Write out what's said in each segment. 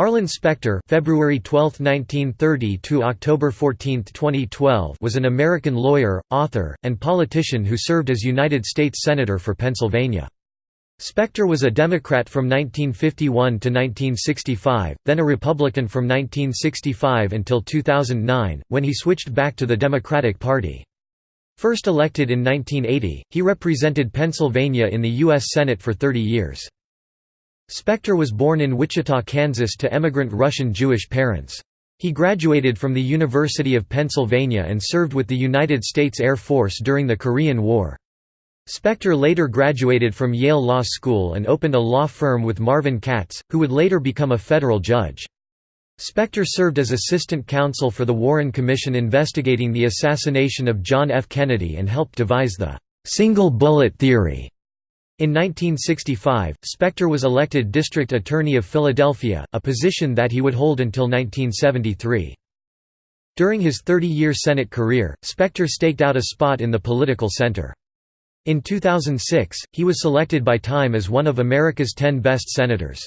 Arlen Specter February 12, 1930 to October 14, 2012 was an American lawyer, author, and politician who served as United States Senator for Pennsylvania. Specter was a Democrat from 1951 to 1965, then a Republican from 1965 until 2009, when he switched back to the Democratic Party. First elected in 1980, he represented Pennsylvania in the U.S. Senate for 30 years. Specter was born in Wichita, Kansas to emigrant Russian Jewish parents. He graduated from the University of Pennsylvania and served with the United States Air Force during the Korean War. Specter later graduated from Yale Law School and opened a law firm with Marvin Katz, who would later become a federal judge. Specter served as assistant counsel for the Warren Commission investigating the assassination of John F. Kennedy and helped devise the single bullet theory in 1965, Specter was elected District Attorney of Philadelphia, a position that he would hold until 1973. During his 30-year Senate career, Specter staked out a spot in the political center. In 2006, he was selected by Time as one of America's 10 best senators.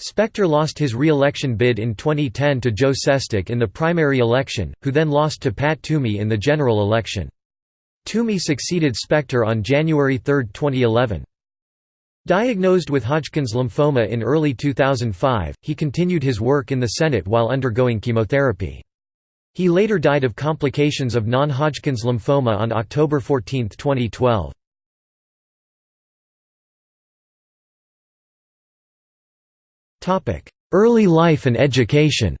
Specter lost his re-election bid in 2010 to Joe Sestak in the primary election, who then lost to Pat Toomey in the general election. Toomey succeeded Specter on January 3, 2011. Diagnosed with Hodgkin's lymphoma in early 2005, he continued his work in the Senate while undergoing chemotherapy. He later died of complications of non-Hodgkin's lymphoma on October 14, 2012. Early life and education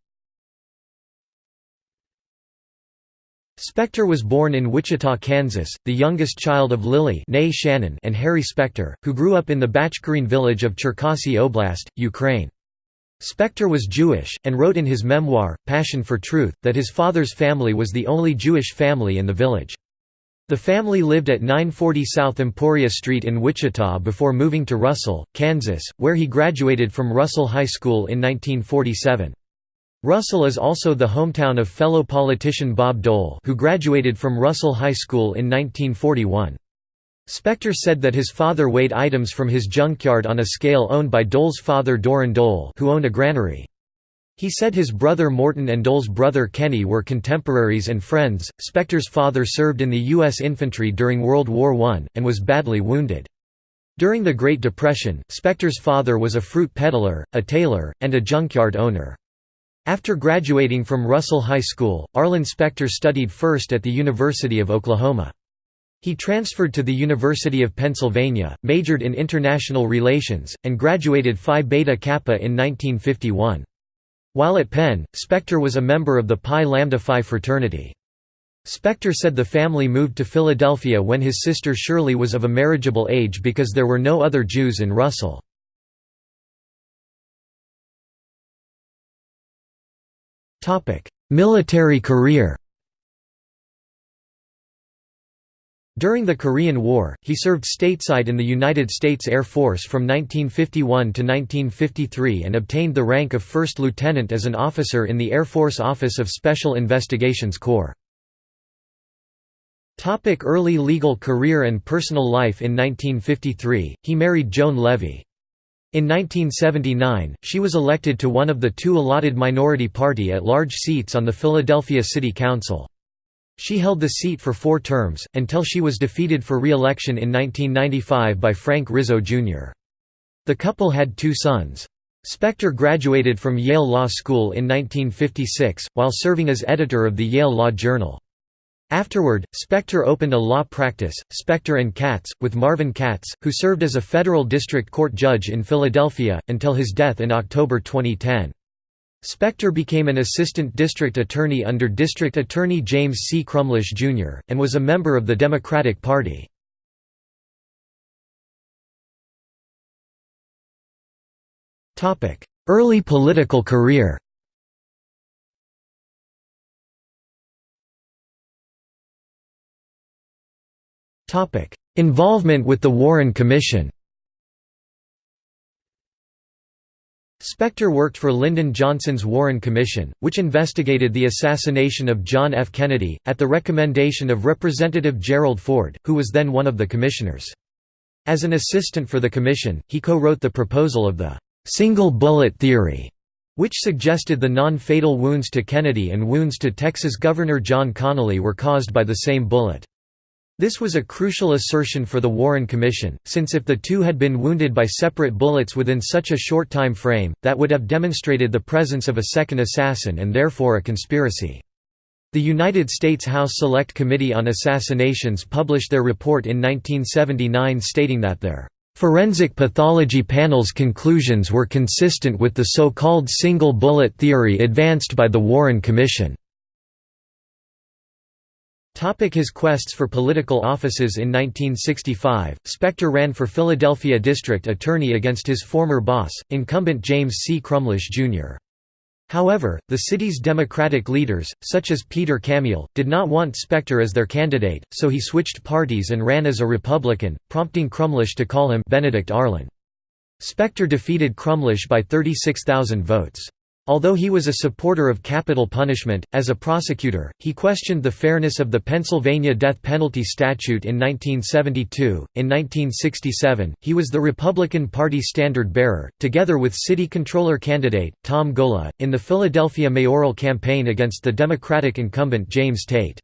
Specter was born in Wichita, Kansas, the youngest child of Lillie Shanin and Harry Specter, who grew up in the Bachkirine village of Cherkasy Oblast, Ukraine. Specter was Jewish, and wrote in his memoir, Passion for Truth, that his father's family was the only Jewish family in the village. The family lived at 940 South Emporia Street in Wichita before moving to Russell, Kansas, where he graduated from Russell High School in 1947. Russell is also the hometown of fellow politician Bob Dole who graduated from Russell High School in 1941. Specter said that his father weighed items from his junkyard on a scale owned by Dole's father Doran Dole who owned a granary. He said his brother Morton and Dole's brother Kenny were contemporaries and friends. Specter's father served in the U.S. infantry during World War I, and was badly wounded. During the Great Depression, Specter's father was a fruit peddler, a tailor, and a junkyard owner. After graduating from Russell High School, Arlen Specter studied first at the University of Oklahoma. He transferred to the University of Pennsylvania, majored in international relations, and graduated Phi Beta Kappa in 1951. While at Penn, Specter was a member of the Pi Lambda Phi fraternity. Specter said the family moved to Philadelphia when his sister Shirley was of a marriageable age because there were no other Jews in Russell. Military career During the Korean War, he served stateside in the United States Air Force from 1951 to 1953 and obtained the rank of first lieutenant as an officer in the Air Force Office of Special Investigations Corps. Early legal career and personal life In 1953, he married Joan Levy. In 1979, she was elected to one of the two allotted minority party at-large seats on the Philadelphia City Council. She held the seat for four terms, until she was defeated for re-election in 1995 by Frank Rizzo, Jr. The couple had two sons. Specter graduated from Yale Law School in 1956, while serving as editor of the Yale Law Journal. Afterward, Specter opened a law practice, Specter and Katz, with Marvin Katz, who served as a federal district court judge in Philadelphia, until his death in October 2010. Specter became an assistant district attorney under District Attorney James C. Crumlish, Jr., and was a member of the Democratic Party. Early political career Involvement with the Warren Commission Specter worked for Lyndon Johnson's Warren Commission, which investigated the assassination of John F. Kennedy, at the recommendation of Representative Gerald Ford, who was then one of the commissioners. As an assistant for the commission, he co-wrote the proposal of the «single bullet theory», which suggested the non-fatal wounds to Kennedy and wounds to Texas Governor John Connally were caused by the same bullet. This was a crucial assertion for the Warren Commission, since if the two had been wounded by separate bullets within such a short time frame, that would have demonstrated the presence of a second assassin and therefore a conspiracy. The United States House Select Committee on Assassinations published their report in 1979 stating that their Forensic pathology panel's conclusions were consistent with the so-called single bullet theory advanced by the Warren Commission. His quests for political offices In 1965, Specter ran for Philadelphia District Attorney against his former boss, incumbent James C. Crumlish, Jr. However, the city's Democratic leaders, such as Peter Camiel, did not want Specter as their candidate, so he switched parties and ran as a Republican, prompting Crumlish to call him Benedict Arlen. Specter defeated Crumlish by 36,000 votes. Although he was a supporter of capital punishment, as a prosecutor, he questioned the fairness of the Pennsylvania death penalty statute in 1972. In 1967, he was the Republican Party standard bearer, together with city controller candidate, Tom Gola, in the Philadelphia mayoral campaign against the Democratic incumbent James Tate.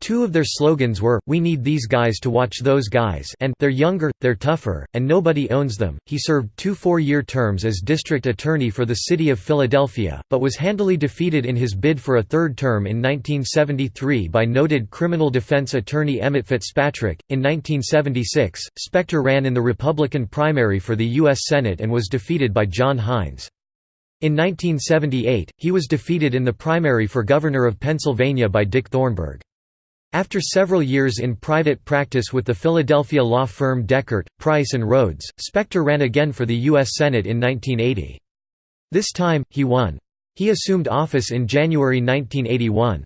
Two of their slogans were, We need these guys to watch those guys and They're younger, they're tougher, and nobody owns them. He served two four-year terms as district attorney for the city of Philadelphia, but was handily defeated in his bid for a third term in 1973 by noted criminal defense attorney Emmett Fitzpatrick. In 1976, Specter ran in the Republican primary for the U.S. Senate and was defeated by John Heinz. In 1978, he was defeated in the primary for governor of Pennsylvania by Dick Thornburgh. After several years in private practice with the Philadelphia law firm Dechert, Price and Rhoads, Specter ran again for the U.S. Senate in 1980. This time, he won. He assumed office in January 1981.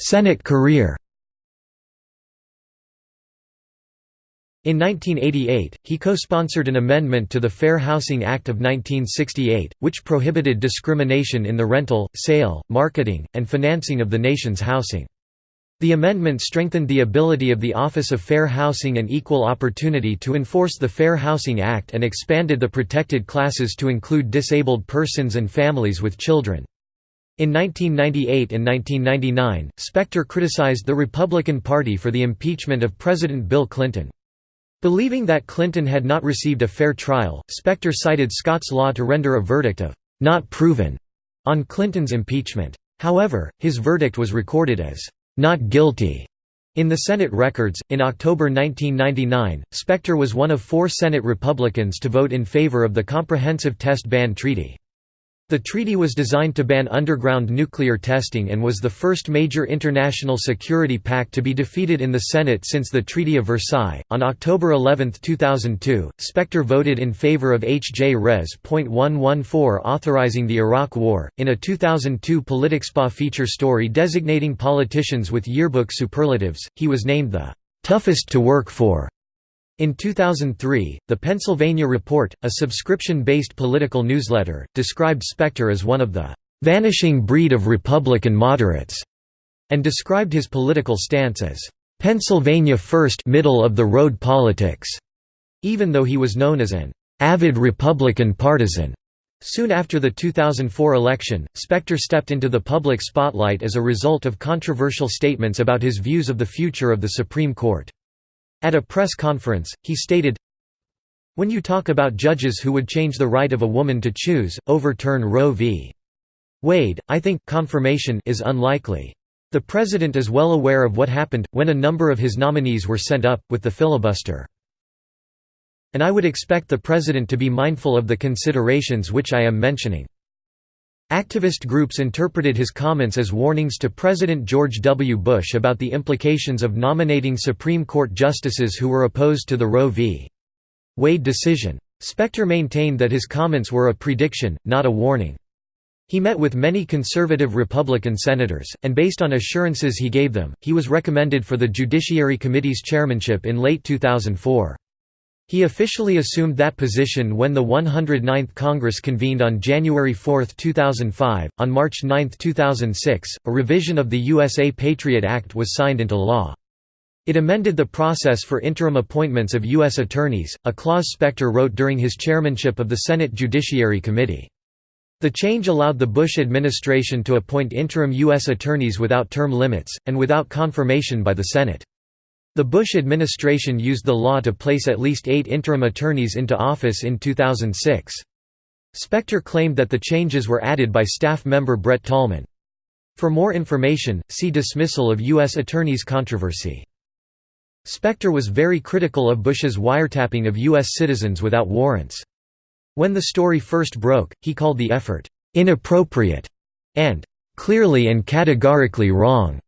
Senate career In 1988, he co-sponsored an amendment to the Fair Housing Act of 1968, which prohibited discrimination in the rental, sale, marketing, and financing of the nation's housing. The amendment strengthened the ability of the Office of Fair Housing and Equal Opportunity to enforce the Fair Housing Act and expanded the protected classes to include disabled persons and families with children. In 1998 and 1999, Specter criticized the Republican Party for the impeachment of President Bill Clinton. Believing that Clinton had not received a fair trial, Specter cited Scots law to render a verdict of «not proven» on Clinton's impeachment. However, his verdict was recorded as «not guilty» in the Senate records. In October 1999, Specter was one of four Senate Republicans to vote in favor of the Comprehensive Test Ban Treaty. The treaty was designed to ban underground nuclear testing and was the first major international security pact to be defeated in the Senate since the Treaty of Versailles. On October 11, 2002, Specter voted in favor of H.J. Res.114 authorizing the Iraq War. In a 2002 PoliticsPA feature story designating politicians with yearbook superlatives, he was named the toughest to work for in 2003, the Pennsylvania Report, a subscription-based political newsletter, described Specter as one of the "...vanishing breed of Republican moderates", and described his political stance as "...Pennsylvania first middle-of-the-road politics", even though he was known as an "...avid Republican partisan". Soon after the 2004 election, Specter stepped into the public spotlight as a result of controversial statements about his views of the future of the Supreme Court. At a press conference, he stated, When you talk about judges who would change the right of a woman to choose, overturn Roe v. Wade, I think confirmation is unlikely. The president is well aware of what happened, when a number of his nominees were sent up, with the filibuster. And I would expect the president to be mindful of the considerations which I am mentioning. Activist groups interpreted his comments as warnings to President George W. Bush about the implications of nominating Supreme Court justices who were opposed to the Roe v. Wade decision. Specter maintained that his comments were a prediction, not a warning. He met with many conservative Republican senators, and based on assurances he gave them, he was recommended for the Judiciary Committee's chairmanship in late 2004. He officially assumed that position when the 109th Congress convened on January 4, 2005. On March 9, 2006, a revision of the USA Patriot Act was signed into law. It amended the process for interim appointments of U.S. attorneys, a clause Specter wrote during his chairmanship of the Senate Judiciary Committee. The change allowed the Bush administration to appoint interim U.S. attorneys without term limits, and without confirmation by the Senate. The Bush administration used the law to place at least eight interim attorneys into office in 2006. Specter claimed that the changes were added by staff member Brett Tolman. For more information, see Dismissal of U.S. Attorneys controversy. Specter was very critical of Bush's wiretapping of U.S. citizens without warrants. When the story first broke, he called the effort, "...inappropriate", and "...clearly and categorically wrong."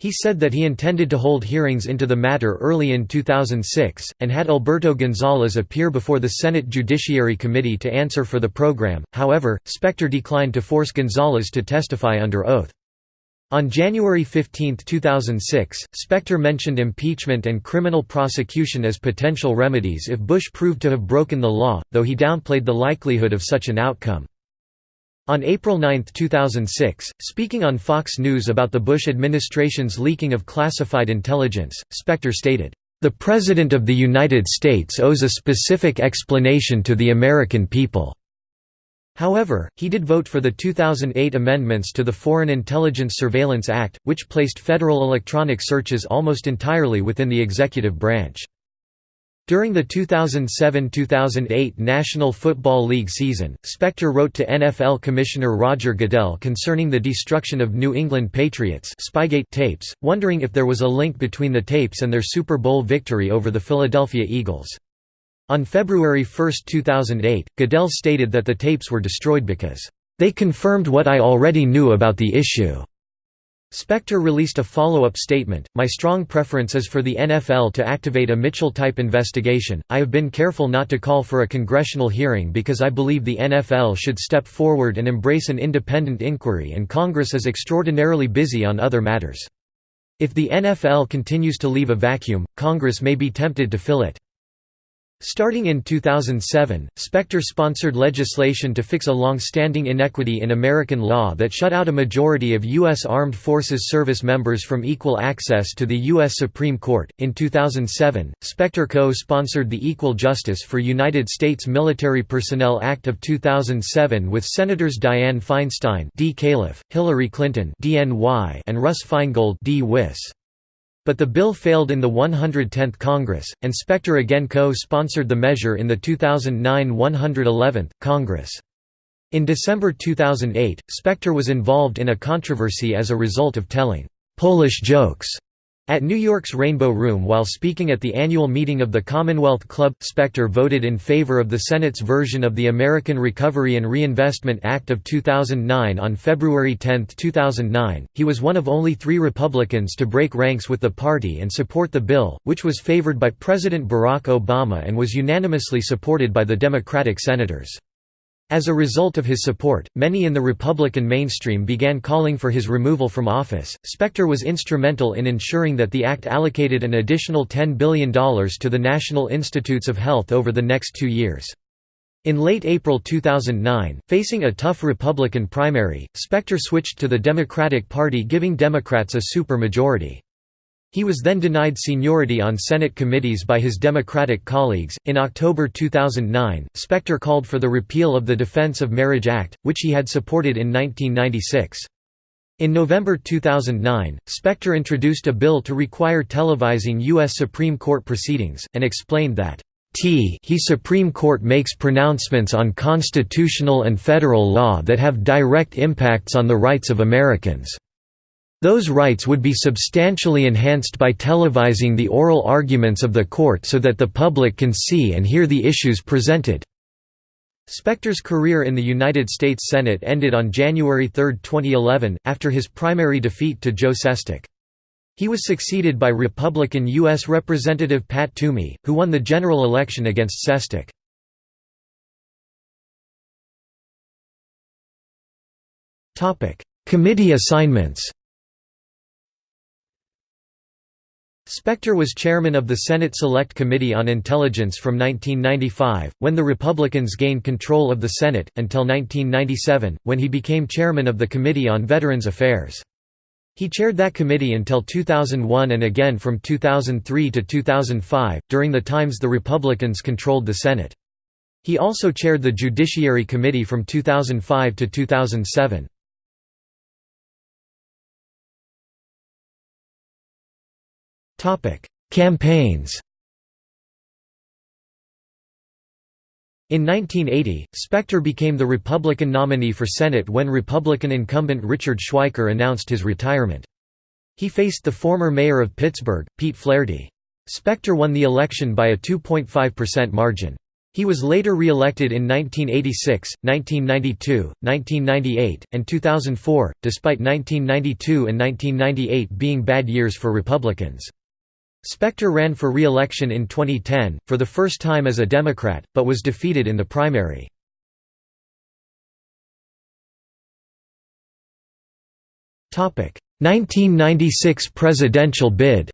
He said that he intended to hold hearings into the matter early in 2006, and had Alberto Gonzales appear before the Senate Judiciary Committee to answer for the program, however, Specter declined to force Gonzales to testify under oath. On January 15, 2006, Specter mentioned impeachment and criminal prosecution as potential remedies if Bush proved to have broken the law, though he downplayed the likelihood of such an outcome. On April 9, 2006, speaking on Fox News about the Bush administration's leaking of classified intelligence, Specter stated, "...the President of the United States owes a specific explanation to the American people." However, he did vote for the 2008 amendments to the Foreign Intelligence Surveillance Act, which placed federal electronic searches almost entirely within the executive branch. During the 2007–2008 National Football League season, Specter wrote to NFL Commissioner Roger Goodell concerning the destruction of New England Patriots Spygate tapes, wondering if there was a link between the tapes and their Super Bowl victory over the Philadelphia Eagles. On February 1, 2008, Goodell stated that the tapes were destroyed because, "...they confirmed what I already knew about the issue." Specter released a follow-up statement, My strong preference is for the NFL to activate a Mitchell-type investigation. I have been careful not to call for a congressional hearing because I believe the NFL should step forward and embrace an independent inquiry and Congress is extraordinarily busy on other matters. If the NFL continues to leave a vacuum, Congress may be tempted to fill it. Starting in 2007, Specter sponsored legislation to fix a long-standing inequity in American law that shut out a majority of U.S. Armed Forces service members from equal access to the U.S. Supreme Court. In 2007, Specter co-sponsored the Equal Justice for United States Military Personnel Act of 2007 with Senators Dianne Feinstein D. Califf, Hillary Clinton DNY, and Russ Feingold D. Wiss. But the bill failed in the 110th Congress, and Specter again co-sponsored the measure in the 2009 111th Congress. In December 2008, Specter was involved in a controversy as a result of telling «Polish jokes» At New York's Rainbow Room while speaking at the annual meeting of the Commonwealth Club, Specter voted in favor of the Senate's version of the American Recovery and Reinvestment Act of 2009 on February 10, 2009. He was one of only three Republicans to break ranks with the party and support the bill, which was favored by President Barack Obama and was unanimously supported by the Democratic senators. As a result of his support, many in the Republican mainstream began calling for his removal from office. Specter was instrumental in ensuring that the act allocated an additional $10 billion to the National Institutes of Health over the next two years. In late April 2009, facing a tough Republican primary, Specter switched to the Democratic Party giving Democrats a supermajority. He was then denied seniority on Senate committees by his Democratic colleagues. In October 2009, Specter called for the repeal of the Defense of Marriage Act, which he had supported in 1996. In November 2009, Specter introduced a bill to require televising U.S. Supreme Court proceedings, and explained that T he Supreme Court makes pronouncements on constitutional and federal law that have direct impacts on the rights of Americans. Those rights would be substantially enhanced by televising the oral arguments of the court so that the public can see and hear the issues presented. Specter's career in the United States Senate ended on January 3, 2011, after his primary defeat to Joe Sestak. He was succeeded by Republican U.S. Representative Pat Toomey, who won the general election against Sestak. Committee assignments Specter was chairman of the Senate Select Committee on Intelligence from 1995, when the Republicans gained control of the Senate, until 1997, when he became chairman of the Committee on Veterans Affairs. He chaired that committee until 2001 and again from 2003 to 2005, during the times the Republicans controlled the Senate. He also chaired the Judiciary Committee from 2005 to 2007. Campaigns In 1980, Specter became the Republican nominee for Senate when Republican incumbent Richard Schweiker announced his retirement. He faced the former mayor of Pittsburgh, Pete Flaherty. Specter won the election by a 2.5% margin. He was later re-elected in 1986, 1992, 1998, and 2004, despite 1992 and 1998 being bad years for Republicans. Specter ran for re-election in 2010, for the first time as a Democrat, but was defeated in the primary. Topic: 1996 presidential bid.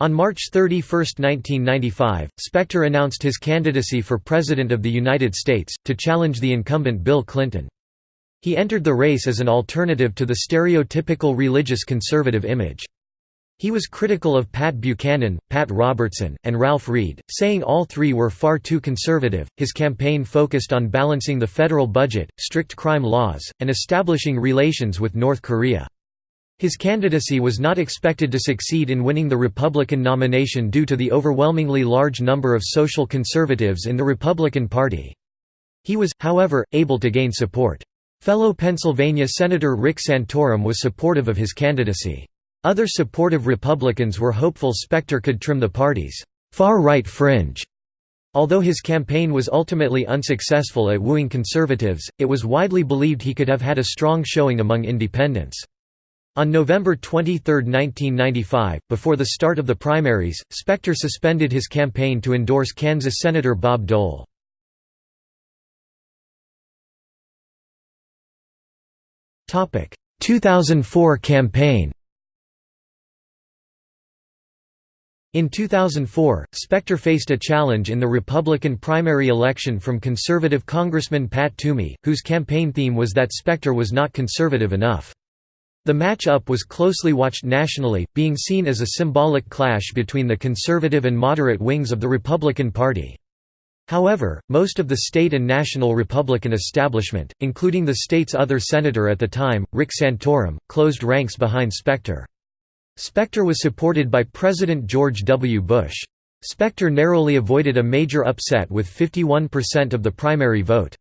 On March 31, 1995, Specter announced his candidacy for President of the United States, to challenge the incumbent Bill Clinton. He entered the race as an alternative to the stereotypical religious conservative image. He was critical of Pat Buchanan, Pat Robertson, and Ralph Reed, saying all three were far too conservative. His campaign focused on balancing the federal budget, strict crime laws, and establishing relations with North Korea. His candidacy was not expected to succeed in winning the Republican nomination due to the overwhelmingly large number of social conservatives in the Republican Party. He was, however, able to gain support. Fellow Pennsylvania Senator Rick Santorum was supportive of his candidacy. Other supportive Republicans were hopeful Specter could trim the party's far-right fringe. Although his campaign was ultimately unsuccessful at wooing conservatives, it was widely believed he could have had a strong showing among independents. On November 23, 1995, before the start of the primaries, Specter suspended his campaign to endorse Kansas Senator Bob Dole. 2004 campaign In 2004, Specter faced a challenge in the Republican primary election from conservative Congressman Pat Toomey, whose campaign theme was that Specter was not conservative enough. The match-up was closely watched nationally, being seen as a symbolic clash between the conservative and moderate wings of the Republican Party. However, most of the state and national Republican establishment, including the state's other senator at the time, Rick Santorum, closed ranks behind Specter. Specter was supported by President George W. Bush. Specter narrowly avoided a major upset with 51% of the primary vote.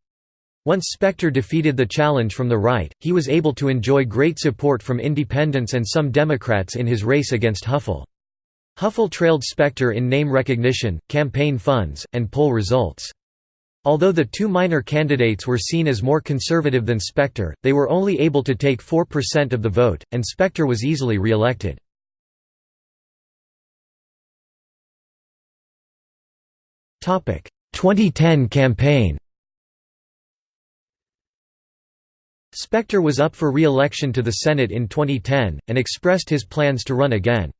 Once Specter defeated the challenge from the right, he was able to enjoy great support from independents and some Democrats in his race against Hoeffel. Hoeffel trailed Specter in name recognition, campaign funds, and poll results. Although the two minor candidates were seen as more conservative than Specter, they were only able to take 4% of the vote, and Specter was easily re-elected. Topic: 2010 campaign. Specter was up for re-election to the Senate in 2010 and expressed his plans to run again.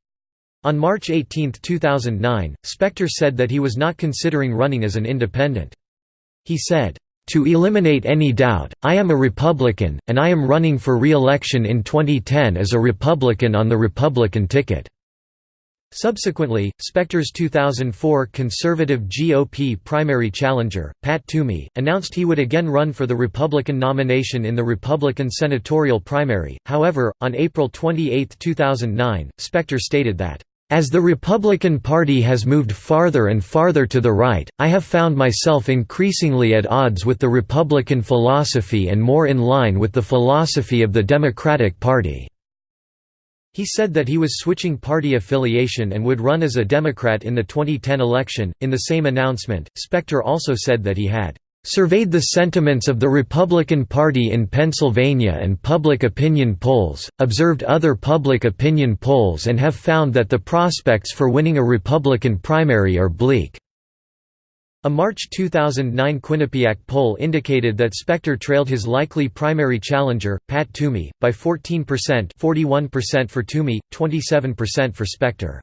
On March 18, 2009, Specter said that he was not considering running as an independent. He said, "...to eliminate any doubt, I am a Republican, and I am running for re-election in 2010 as a Republican on the Republican ticket." Subsequently, Specter's 2004 conservative GOP primary challenger, Pat Toomey, announced he would again run for the Republican nomination in the Republican senatorial primary. However, on April 28, 2009, Specter stated that, as the Republican Party has moved farther and farther to the right, I have found myself increasingly at odds with the Republican philosophy and more in line with the philosophy of the Democratic Party." He said that he was switching party affiliation and would run as a Democrat in the 2010 election. In the same announcement, Specter also said that he had surveyed the sentiments of the Republican Party in Pennsylvania and public opinion polls, observed other public opinion polls and have found that the prospects for winning a Republican primary are bleak. A March 2009 Quinnipiac poll indicated that Specter trailed his likely primary challenger, Pat Toomey, by 14% 41% for Toomey, 27% for Specter.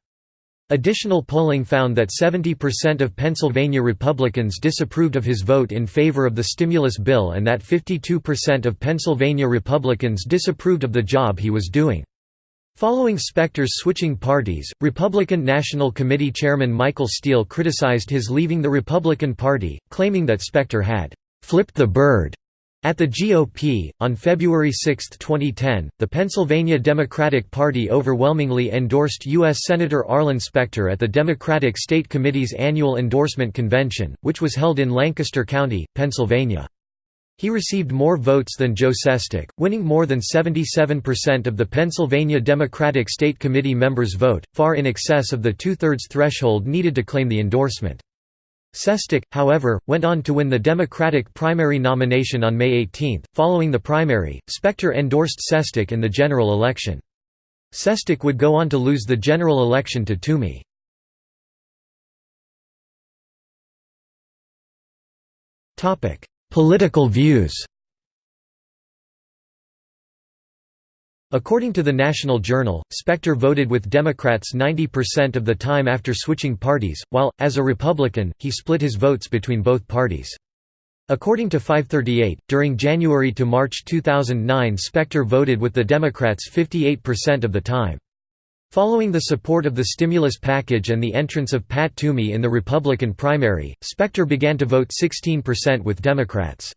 Additional polling found that 70% of Pennsylvania Republicans disapproved of his vote in favor of the stimulus bill and that 52% of Pennsylvania Republicans disapproved of the job he was doing. Following Specter's switching parties, Republican National Committee Chairman Michael Steele criticized his leaving the Republican Party, claiming that Specter had «flipped the bird» At the GOP, on February 6, 2010, the Pennsylvania Democratic Party overwhelmingly endorsed U.S. Senator Arlen Specter at the Democratic State Committee's annual endorsement convention, which was held in Lancaster County, Pennsylvania. He received more votes than Joe Sestak, winning more than 77% of the Pennsylvania Democratic State Committee members' vote, far in excess of the two-thirds threshold needed to claim the endorsement. Sestak, however, went on to win the Democratic primary nomination on May 18. Following the primary, Specter endorsed Sestak in the general election. Sestak would go on to lose the general election to Toomey. Political views According to the National Journal, Specter voted with Democrats 90% of the time after switching parties, while, as a Republican, he split his votes between both parties. According to 538, during January to March 2009 Specter voted with the Democrats 58% of the time. Following the support of the stimulus package and the entrance of Pat Toomey in the Republican primary, Specter began to vote 16% with Democrats.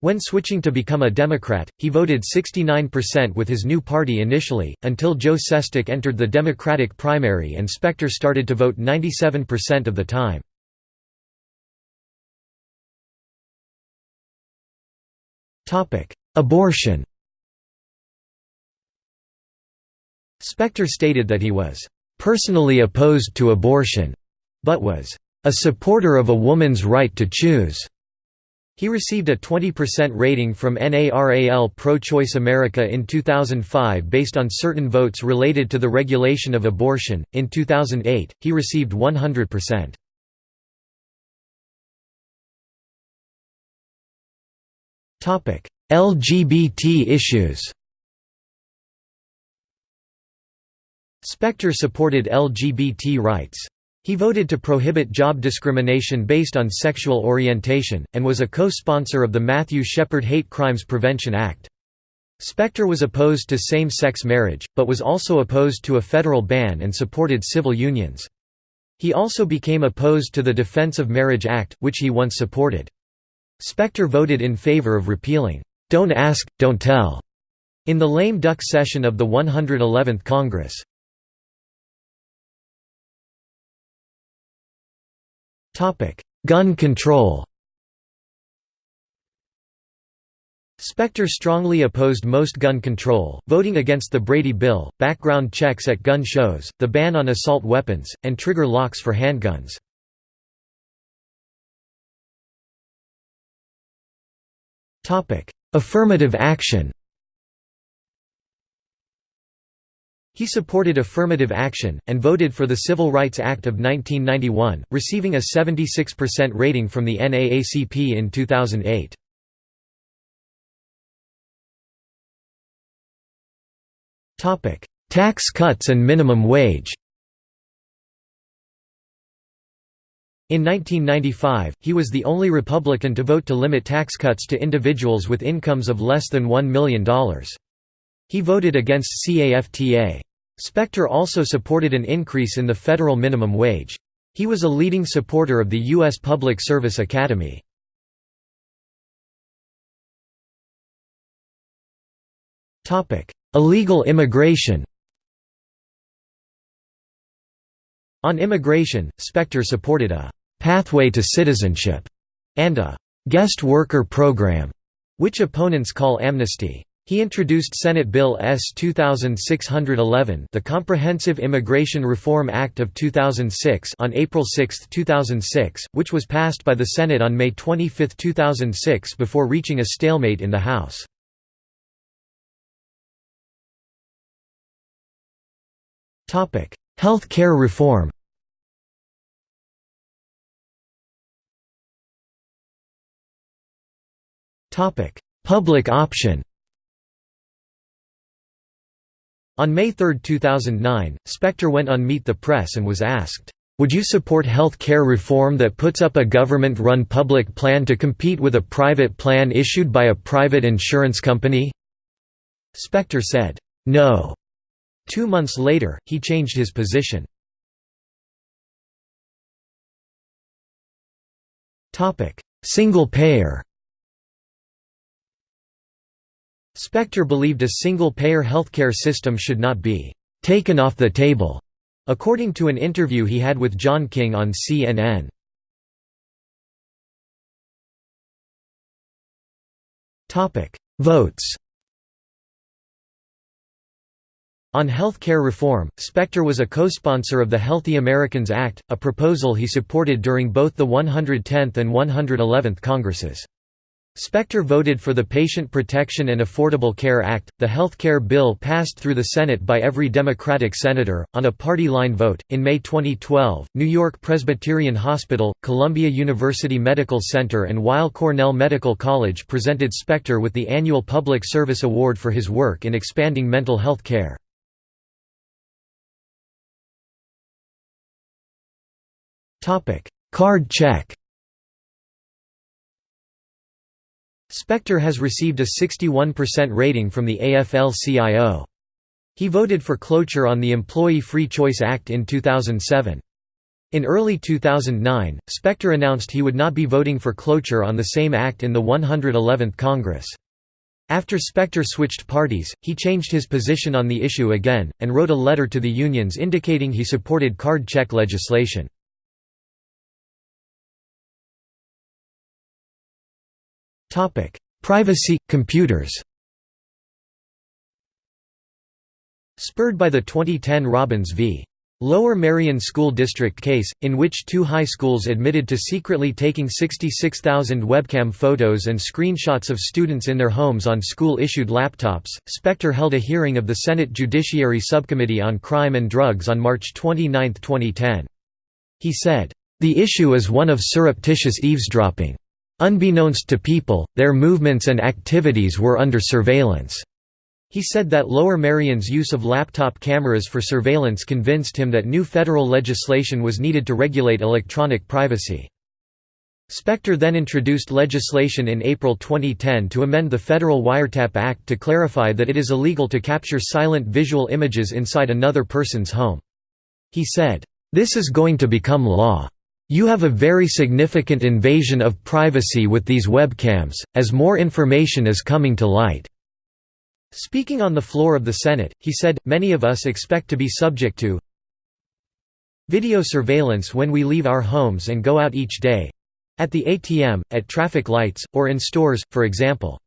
When switching to become a Democrat, he voted 69% with his new party initially, until Joe Sestak entered the Democratic primary and Specter started to vote 97% of the time. Abortion Specter stated that he was "...personally opposed to abortion," but was "...a supporter of a woman's right to choose." He received a 20% rating from NARAL Pro-Choice America in 2005 based on certain votes related to the regulation of abortion. In 2008, he received 100%. Topic: LGBT issues. Specter supported LGBT rights. He voted to prohibit job discrimination based on sexual orientation, and was a co-sponsor of the Matthew Shepard Hate Crimes Prevention Act. Specter was opposed to same-sex marriage, but was also opposed to a federal ban and supported civil unions. He also became opposed to the Defense of Marriage Act, which he once supported. Specter voted in favor of repealing, "'Don't Ask, Don't Tell' in the lame duck session of the 111th Congress. Gun control Specter strongly opposed most gun control, voting against the Brady Bill, background checks at gun shows, the ban on assault weapons, and trigger locks for handguns. Affirmative action He supported affirmative action, and voted for the Civil Rights Act of 1991, receiving a 76% rating from the NAACP in 2008. Tax cuts and minimum wage In 1995, he was the only Republican to vote to limit tax cuts to individuals with incomes of less than $1 million. He voted against CAFTA. Specter also supported an increase in the federal minimum wage. He was a leading supporter of the U.S. Public Service Academy. Illegal immigration On immigration, Specter supported a «pathway to citizenship» and a «guest worker program», which opponents call amnesty. He introduced Senate Bill S. 2611 the Comprehensive Immigration Reform Act of 2006 on April 6, 2006, which was passed by the Senate on May 25, 2006 before reaching a stalemate in the House. Health care reform Public option On May 3, 2009, Specter went on Meet the Press and was asked, "'Would you support health care reform that puts up a government-run public plan to compete with a private plan issued by a private insurance company?' Specter said, "'No'. Two months later, he changed his position. Single payer Specter believed a single-payer healthcare system should not be «taken off the table», according to an interview he had with John King on CNN. Votes On health care reform, Specter was a co-sponsor of the Healthy Americans Act, a proposal he supported during both the 110th and 111th Congresses. Specter voted for the Patient Protection and Affordable Care Act, the health care bill passed through the Senate by every Democratic senator, on a party line vote. In May 2012, New York Presbyterian Hospital, Columbia University Medical Center, and Weill Cornell Medical College presented Specter with the annual Public Service Award for his work in expanding mental health care. Card check Specter has received a 61% rating from the AFL-CIO. He voted for cloture on the Employee Free Choice Act in 2007. In early 2009, Specter announced he would not be voting for cloture on the same act in the 111th Congress. After Specter switched parties, he changed his position on the issue again, and wrote a letter to the unions indicating he supported card check legislation. Privacy – computers Spurred by the 2010 Robbins v. Lower Merion School District case, in which two high schools admitted to secretly taking 66,000 webcam photos and screenshots of students in their homes on school-issued laptops, Specter held a hearing of the Senate Judiciary Subcommittee on Crime and Drugs on March 29, 2010. He said, "...the issue is one of surreptitious eavesdropping. Unbeknownst to people, their movements and activities were under surveillance. He said that Lower Merion's use of laptop cameras for surveillance convinced him that new federal legislation was needed to regulate electronic privacy. Specter then introduced legislation in April 2010 to amend the Federal Wiretap Act to clarify that it is illegal to capture silent visual images inside another person's home. He said, "...this is going to become law. You have a very significant invasion of privacy with these webcams, as more information is coming to light." Speaking on the floor of the Senate, he said, many of us expect to be subject to video surveillance when we leave our homes and go out each day—at the ATM, at traffic lights, or in stores, for example.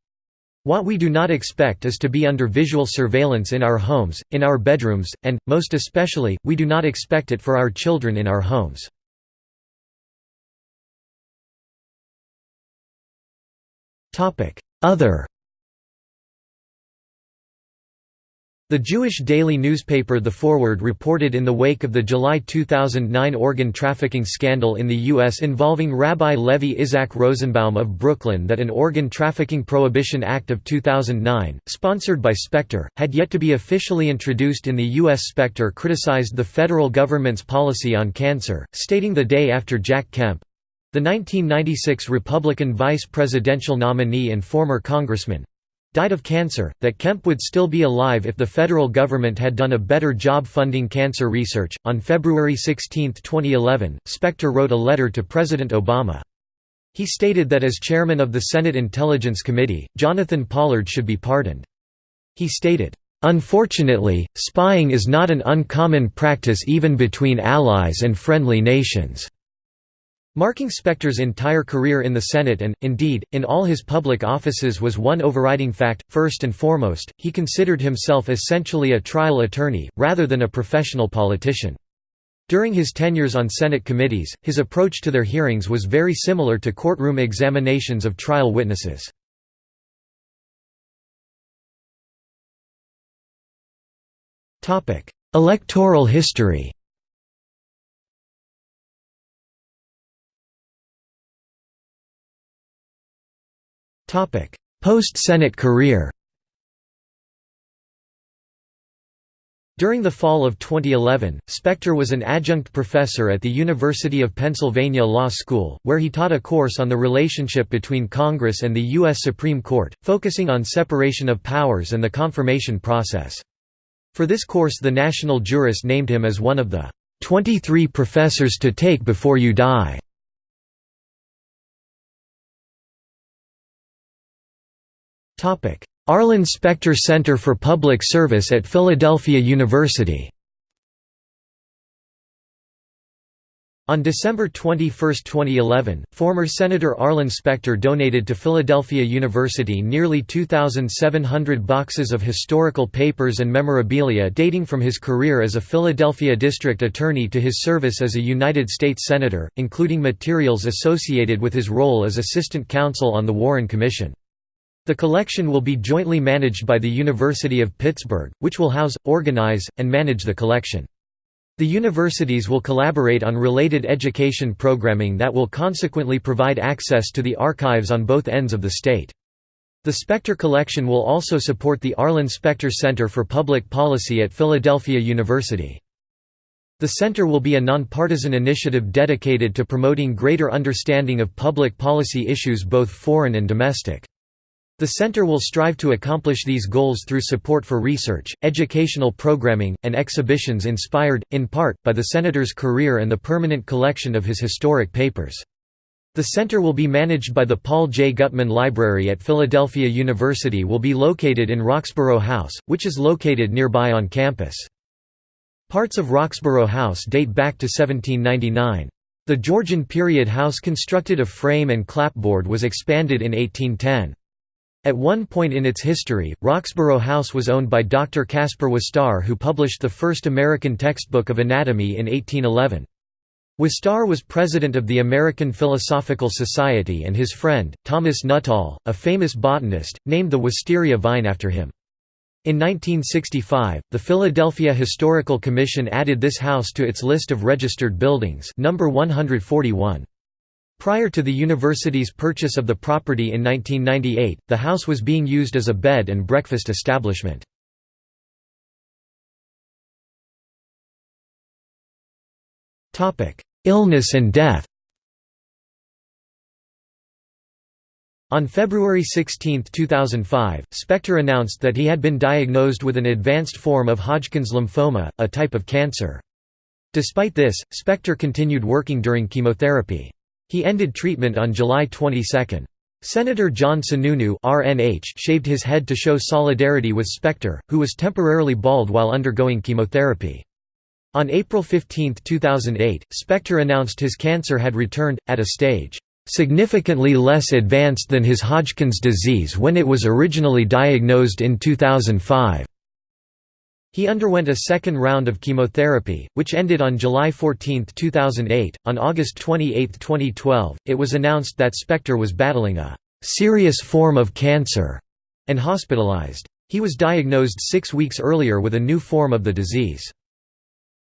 What we do not expect is to be under visual surveillance in our homes, in our bedrooms, and, most especially, we do not expect it for our children in our homes. Other The Jewish daily newspaper The Forward reported in the wake of the July 2009 organ trafficking scandal in the U.S. involving Rabbi Levi Isaac Rosenbaum of Brooklyn that an Organ Trafficking Prohibition Act of 2009, sponsored by Specter, had yet to be officially introduced in the U.S. Specter criticized the federal government's policy on cancer, stating the day after Jack Kemp, the 1996 Republican vice presidential nominee and former congressman died of cancer, that Kemp would still be alive if the federal government had done a better job funding cancer research. On February 16, 2011, Specter wrote a letter to President Obama. He stated that as chairman of the Senate Intelligence Committee, Jonathan Pollard should be pardoned. He stated, Unfortunately, spying is not an uncommon practice even between allies and friendly nations. Marking Specter's entire career in the Senate and, indeed, in all his public offices was one overriding fact, first and foremost, he considered himself essentially a trial attorney, rather than a professional politician. During his tenures on Senate committees, his approach to their hearings was very similar to courtroom examinations of trial witnesses. Electoral history Post-Senate career During the fall of 2011, Specter was an adjunct professor at the University of Pennsylvania Law School, where he taught a course on the relationship between Congress and the U.S. Supreme Court, focusing on separation of powers and the confirmation process. For this course the national jurist named him as one of the 23 professors to take before you die. Arlen Specter Center for Public Service at Philadelphia University On December 21, 2011, former Senator Arlen Specter donated to Philadelphia University nearly 2,700 boxes of historical papers and memorabilia dating from his career as a Philadelphia district attorney to his service as a United States Senator, including materials associated with his role as assistant counsel on the Warren Commission. The collection will be jointly managed by the University of Pittsburgh, which will house, organize, and manage the collection. The universities will collaborate on related education programming that will consequently provide access to the archives on both ends of the state. The Specter Collection will also support the Arlen Specter Center for Public Policy at Philadelphia University. The center will be a nonpartisan initiative dedicated to promoting greater understanding of public policy issues both foreign and domestic. The center will strive to accomplish these goals through support for research, educational programming, and exhibitions inspired, in part, by the senator's career and the permanent collection of his historic papers. The center will be managed by the Paul J. Gutman Library at Philadelphia University will be located in Roxborough House, which is located nearby on campus. Parts of Roxborough House date back to 1799. The Georgian period house constructed of frame and clapboard was expanded in 1810. At one point in its history, Roxborough House was owned by Dr. Caspar Wistar who published the first American textbook of anatomy in 1811. Wistar was president of the American Philosophical Society and his friend, Thomas Nuttall, a famous botanist, named the wisteria vine after him. In 1965, the Philadelphia Historical Commission added this house to its list of registered buildings number 141. Prior to the university's purchase of the property in 1998, the house was being used as a bed and breakfast establishment. Illness and death On February 16, 2005, Specter announced that he had been diagnosed with an advanced form of Hodgkin's lymphoma, a type of cancer. Despite this, Specter continued working during chemotherapy. He ended treatment on July 22. Senator John Sununu RNH shaved his head to show solidarity with Specter, who was temporarily bald while undergoing chemotherapy. On April 15, 2008, Specter announced his cancer had returned, at a stage, "...significantly less advanced than his Hodgkin's disease when it was originally diagnosed in 2005." He underwent a second round of chemotherapy, which ended on July 14, 2008. On August 28, 2012, it was announced that Specter was battling a serious form of cancer and hospitalized. He was diagnosed six weeks earlier with a new form of the disease.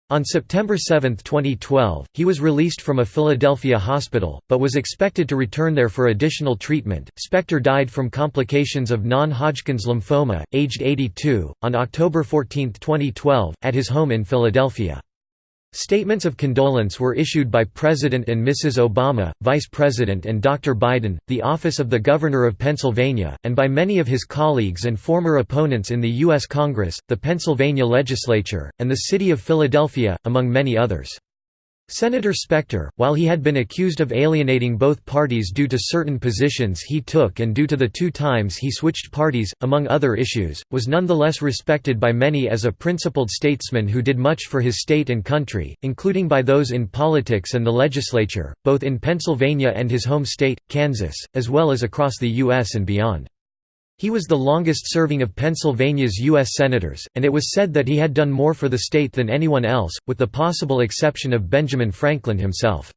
On September 7, 2012, he was released from a Philadelphia hospital, but was expected to return there for additional treatment. Specter died from complications of non Hodgkin's lymphoma, aged 82, on October 14, 2012, at his home in Philadelphia. Statements of condolence were issued by President and Mrs. Obama, Vice President and Dr. Biden, the Office of the Governor of Pennsylvania, and by many of his colleagues and former opponents in the U.S. Congress, the Pennsylvania legislature, and the city of Philadelphia, among many others. Senator Specter, while he had been accused of alienating both parties due to certain positions he took and due to the two times he switched parties, among other issues, was nonetheless respected by many as a principled statesman who did much for his state and country, including by those in politics and the legislature, both in Pennsylvania and his home state, Kansas, as well as across the U.S. and beyond. He was the longest-serving of Pennsylvania's U.S. Senators, and it was said that he had done more for the state than anyone else, with the possible exception of Benjamin Franklin himself.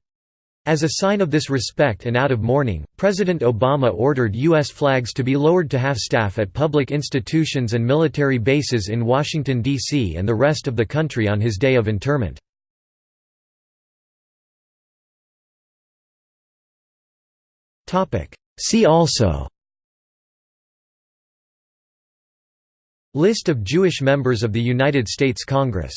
As a sign of this respect and out of mourning, President Obama ordered U.S. flags to be lowered to half-staff at public institutions and military bases in Washington, D.C. and the rest of the country on his day of interment. See also List of Jewish members of the United States Congress